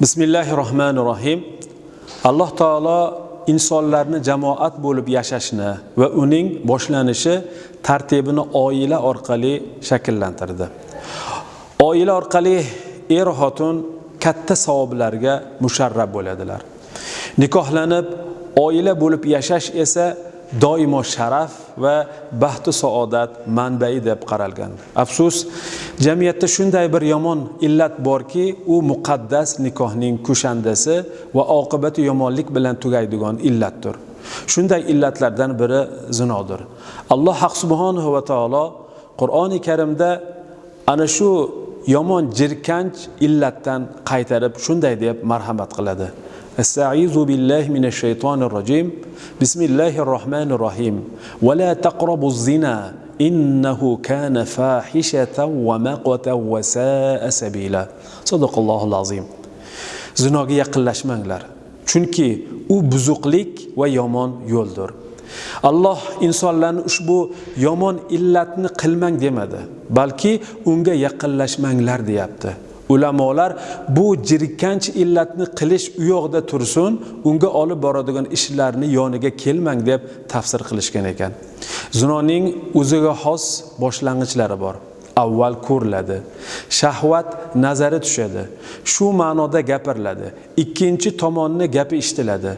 bismillahi rohmanir rohim alloh taolo insonlarni jamoat bo'lib yashashni va uning boshlanishi tartibini oila orqali shakllantirdi. Oila orqali er xotin katta savoblarga musharrab bo'ladilar. Nikohlanib oila bo'lib yashash esa doimo sharaf va baxtu saodat manbai deb qaralgan. Afsus jamiyatda shunday bir yomon illat borki u muqaddas nikohning kushandasi va oqibati yomonlik bilan tugaydigan illatdir. Shunday illatlardan biri zinodir. Alloh haq subhanahu va taolo qur'oni karimda ana shu yomon jirkanch illatdan qaytarib shunday deb marhamat qiladi. استعيذ بالله من الشيطان الرجيم بسم الله الرحمن الرحيم ولا تقربوا الزنا إنه كان فاحشة ومقتا وساء سبيلا صدق الله العظيم zinoga yaqinlashmanglar chunki u buzuqlik va yomon yo'ldir alloh insonlarni ushbu yomon illatni qilmang demadi balki unga yaqinlashmanglar deyapti Ulamolar bu jirkanch illatni qilish u yoqda tursin unga olib boradigan ishlarni yoniga kelmang deb tafsir qilishgan ekan. Zinoning o'ziga xos boshlang'ichlari bor. Avval ko'riladi shahvat nazari tushadi shu ma'noda gapiriladi ikkinchi tomonni gapi eshitiladi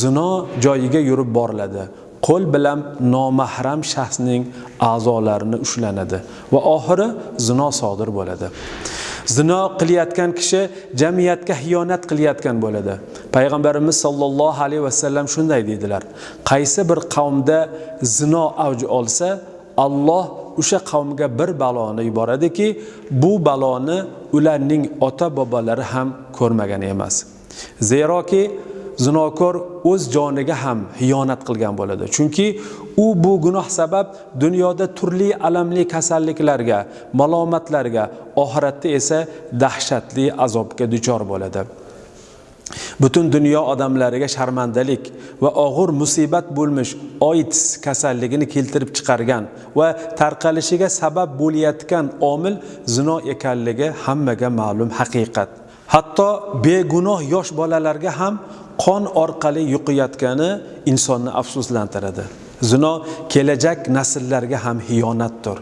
zino joyiga yurib boriladi qo'l bilan nomahram shaxsning a'zolarini ushlanadi va oxiri zino sodir bo'ladi. Zino qilayotgan kishi jamiyatga xiyonat qilayotgan bo'ladi. Payg'ambarimiz sollallohu alayhi vasallam shunday deydilar. Qaysi bir qavmda zino avj olsa alloh o'sha qavmga bir baloni yuboradiki bu baloni ularning ota bobolari ham ko'rmagan emas. Zeroki zinokor o'z joniga ham xiyonat qilgan bo'ladi. Chunki u bu gunoh sabab dunyoda turli alamli kasalliklarga malomatlarga oxiratda esa dahshatli azobga duchor bo'ladi. Butun dunyo odamlariga sharmandalik va og'ir musibat bo'lmish oits kasalligini keltirib chiqargan va tarqalishiga sabab bo'layotgan omil zino ekanligi hammaga ma'lum haqiqat. Hatto begunoh yosh bolalarga ham qon orqali yuqayotgani insonni afsuslantiradi. Zino kelajak nasllarga ham xiyonatdir.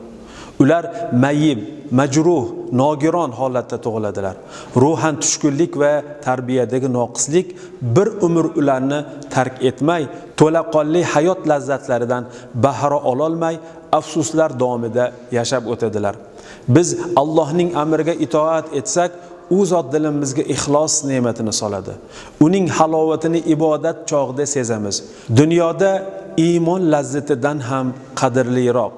Ular mayib majruh nogiron holatda tug'iladilar. Ruhan tushkunlik va tarbiyadagi noqislik bir umr ularni tark etmay to'laqonli hayot lazzatlaridan bahra ololmay afsuslar davomida yashab o'tadilar. Biz allohning amriga itoat etsak u zot dilimizga ixlos ne'matini soladi. Uning halovatini ibodat chog'ida sezamiz. Dunyoda iymon lazzatidan ham qadrliroq.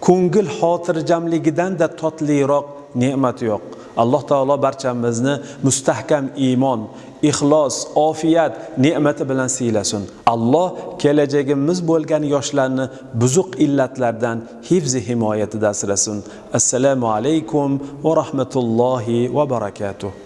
Ko'ngil xotirjamligidan-da totliroq ne'mat yo'q. Alloh taolo barchamizni mustahkam iymon ixlos ofiyat ne'mati bilan siylasin. Alloh kelajagimiz bo'lgan yoshlarni buzuq illatlardan hifzi himoyatida asrasin. Assalomu alaykum va rahmatullohi va barakatuh.